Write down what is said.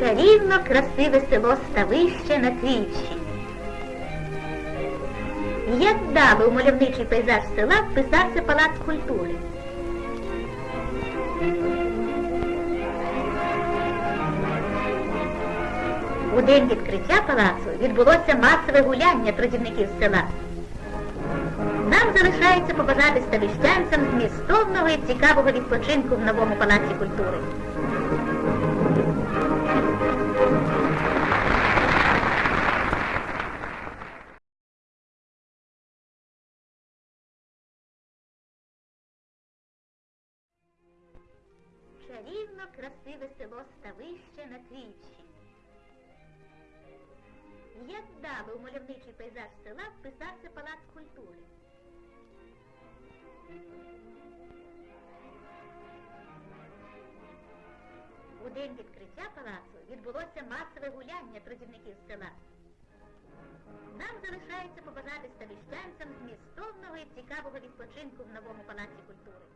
Чарівно красиве село Ставище на Київщині. Як вдало у мальовничий пейзаж села вписався палац культури. У день відкриття палацу відбулося масове гуляння трудівників села. Нам залишається побажати ставищанцям змістовного і цікавого відпочинку в новому палаці культури. Чарівно красиве село Ставище на Київщині. Як вдало у мальовничий пейзаж села вписався палац культури. У день відкриття палацу відбулося масове гуляння трудівників села. Нам залишається побажати ставищанцям змістовного і цікавого відпочинку в новому палаці культури.